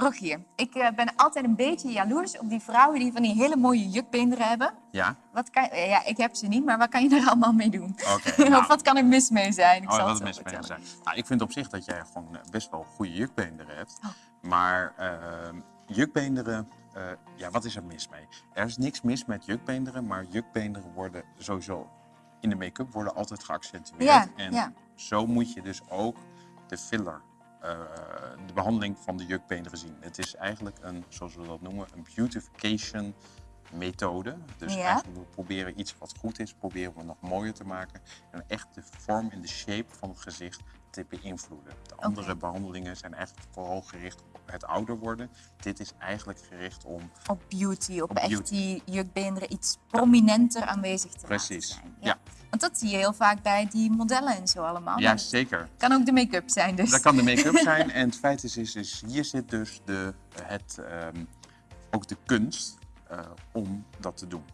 Rogier, ik eh, ben altijd een beetje jaloers op die vrouwen die van die hele mooie jukbeenderen hebben. Ja? Wat kan, eh, ja, ik heb ze niet, maar wat kan je er allemaal mee doen? Oké. nou, of wat kan er mis mee zijn? Ik oh, zal wat mis mee zijn. Nou, ik vind op zich dat jij gewoon eh, best wel goede jukbeenderen hebt. Oh. Maar eh, jukbeenderen, ja, wat is er mis mee? Er is niks mis met jukbeenderen, maar jukbeenderen worden sowieso in de make-up worden altijd geaccentueerd. Ja, en ja. zo moet je dus ook de filler, de behandeling van de jukbeenderen zien. Het is eigenlijk een, zoals we dat noemen, een beautification methode. Dus Ja. eigenlijk we proberen iets wat goed is, proberen we nog mooier te maken. En echt de vorm en de shape van het gezicht te beïnvloeden. De andere behandelingen zijn eigenlijk vooral gericht op het ouder worden. Dit is eigenlijk gericht om Op beauty, op, Op echt beauty. die jukbeenderen iets prominenter aanwezig te Precies, laten zijn. ja. Want dat zie je heel vaak bij die modellen en zo allemaal. Ja, zeker. Kan ook de make-up zijn dus. Dat kan de make-up zijn. En het feit is, is, is hier zit dus de, het, ehm, ook de kunst eh, om dat te doen.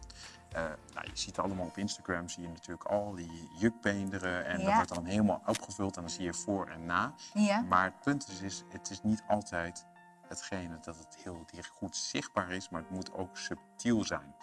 Eh, nou, je ziet allemaal op Instagram, zie je natuurlijk al die jukbeenderen. En dat wordt dan helemaal opgevuld en dan zie je voor en na. Ja. Maar het punt is, is, het is niet altijd hetgene dat het heel heel goed zichtbaar is, maar het moet ook subtiel zijn.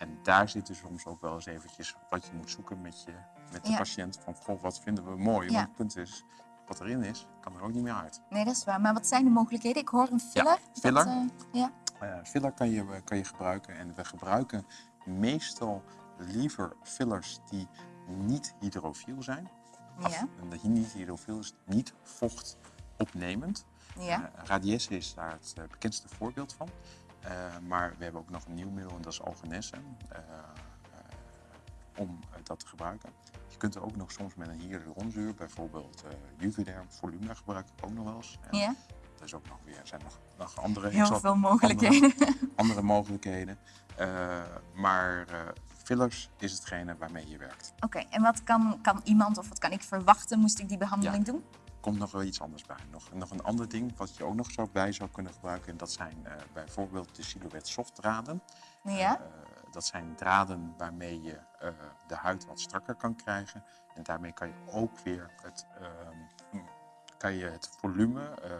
En daar zit dus soms ook wel eens eventjes wat je moet zoeken met, je, met de Ja. patiënt. Van, goh, wat vinden we mooi? Ja. Want het punt is, wat erin is, kan er ook niet meer uit. Nee, dat is waar. Maar wat zijn de mogelijkheden? Ik hoor een filler. Dat, filler. eh, ja. Eh, filler kan je, kan je gebruiken en we gebruiken meestal liever fillers die niet hydrofiel zijn. Af- Ja. En dat niet hydrofiel is niet vochtopnemend. Ja. Eh, Radiesse is daar het bekendste voorbeeld van. Eh, maar we hebben ook nog een nieuw middel en dat is Algenesse. eh, eh, om dat te gebruiken. Je kunt er ook nog soms met een hyaluronzuur, bijvoorbeeld Juvederm Volumina gebruik ik ook nog wel eens. En ja. Er is ook nog weer, er zijn nog, nog andere, Heel veel mogelijkheden. Andere, andere mogelijkheden. Maar fillers is hetgene waarmee je werkt. Oké, en wat kan, kan iemand of wat kan ik verwachten moest ik die behandeling doen? Komt nog wel iets anders bij. Nog, nog een ander ding wat je ook nog zo bij zou kunnen gebruiken. En dat zijn eh, bijvoorbeeld de Silhouette softdraden. Ja. Eh, dat zijn draden waarmee je eh, de huid wat strakker kan krijgen. En daarmee kan je ook weer het, ehm, kan je het volume, eh,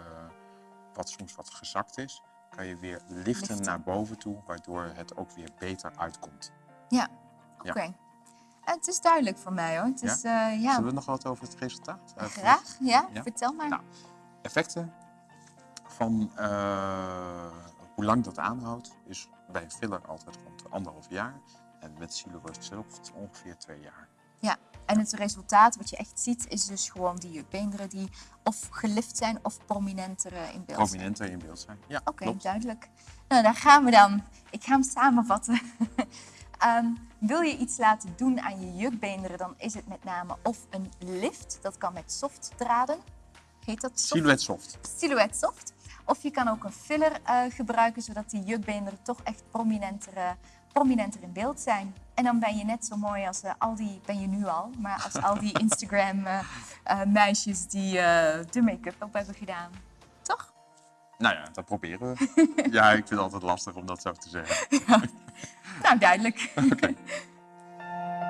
wat soms wat gezakt is, kan je weer liften, Liften. naar boven toe. Waardoor het ook weer beter uitkomt. Ja, oké. Eh, Het is duidelijk voor mij hoor. Het Ja? is, eh, ja, Zullen we nog wat over het resultaat? eh, graag. Ja, Ja? vertel maar. Nou, effecten van eh, hoe lang dat aanhoudt, is bij een filler altijd rond anderhalf jaar. En met Silhouette Soft ongeveer twee jaar. Ja, en het resultaat wat je echt ziet is dus gewoon die jukbeenderen die of gelift zijn of prominenter in beeld zijn. Prominenter in beeld zijn. Ja, Oké, duidelijk. Nou, daar gaan we dan. Ik ga hem samenvatten. Ehm, wil je iets laten doen aan je jukbeenderen, dan is het met name of een lift. Dat kan met softdraden. Heet dat soft? Silhouette Soft. Silhouette soft. Of je kan ook een filler eh, gebruiken, zodat die jukbeenderen toch echt prominenter, eh, prominenter in beeld zijn. En dan ben je net zo mooi als eh, al die, ben je nu al, maar als al die Instagram meisjes die de make-up op hebben gedaan. Toch? Nou ja, dat proberen we. ja, ik vind het altijd lastig om dat zo te zeggen. Nou, duidelijk.